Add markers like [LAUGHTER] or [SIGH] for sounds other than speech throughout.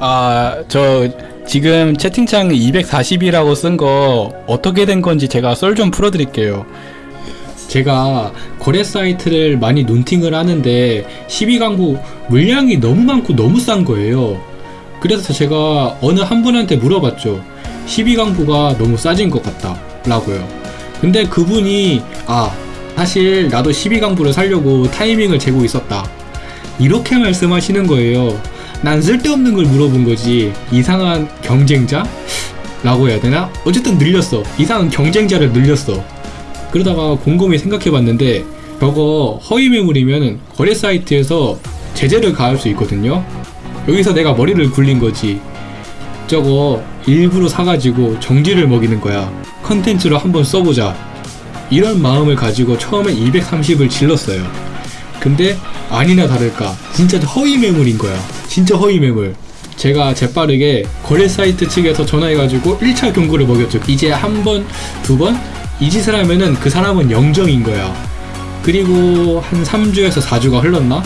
아, 저 지금 채팅창 240이라고 쓴 거 어떻게 된 건지 제가 썰 좀 풀어드릴게요. 제가 거래 사이트를 많이 눈팅을 하는데 12강부 물량이 너무 많고 너무 싼 거예요. 그래서 제가 어느 한 분한테 물어봤죠. 12강부가 너무 싸진 것 같다. 라고요. 근데 그분이, 아, 사실 나도 12강부를 살려고 타이밍을 재고 있었다. 이렇게 말씀하시는 거예요. 난 쓸데없는 걸 물어본 거지. 이상한 경쟁자? 라고 해야 되나? 어쨌든 늘렸어. 이상한 경쟁자를 늘렸어. 그러다가 곰곰이 생각해 봤는데, 저거 허위 매물이면 거래 사이트에서 제재를 가할 수 있거든요? 여기서 내가 머리를 굴린 거지. 저거 일부러 사가지고 정지를 먹이는 거야. 컨텐츠로 한번 써보자. 이런 마음을 가지고 처음에 230을 질렀어요. 근데 아니나 다를까 진짜 허위 매물인 거야. 진짜 허위 매물. 제가 재빠르게 거래 사이트 측에서 전화해가지고 1차 경고를 먹였죠. 이제 한 번, 두 번? 이 짓을 하면은 그 사람은 영정인 거야. 그리고 한 3주에서 4주가 흘렀나?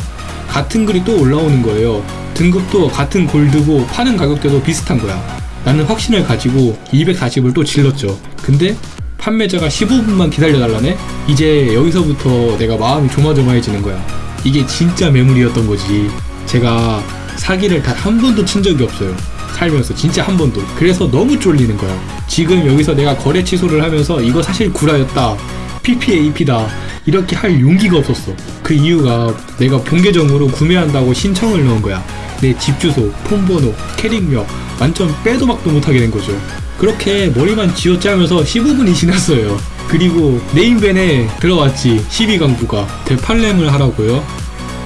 같은 글이 또 올라오는 거예요. 등급도 같은 골드고 파는 가격대도 비슷한 거야. 나는 확신을 가지고 240을 또 질렀죠. 근데 판매자가 15분만 기다려달라네? 이제 여기서부터 내가 마음이 조마조마해지는 거야. 이게 진짜 매물이었던 거지. 제가 사기를 단 한 번도 친 적이 없어요. 살면서 진짜 한 번도. 그래서 너무 쫄리는 거야. 지금 여기서 내가 거래 취소를 하면서 이거 사실 구라였다. PPAP다. 이렇게 할 용기가 없었어. 그 이유가 내가 본계정으로 구매한다고 신청을 넣은 거야. 내 집 주소, 폰번호, 캐릭명 완전 빼도 박도 못하게 된 거죠. 그렇게 머리만 쥐어짜면서 15분이 지났어요. 그리고 네임밴에 들어왔지 12강부가 대팔렘을 하라고요.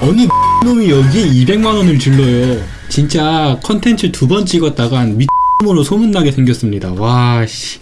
어느 [LAUGHS] 놈이 여기에 200만원을 질러요. 진짜 컨텐츠 두 번 찍었다간 미으로 소문나게 생겼습니다. 와 씨.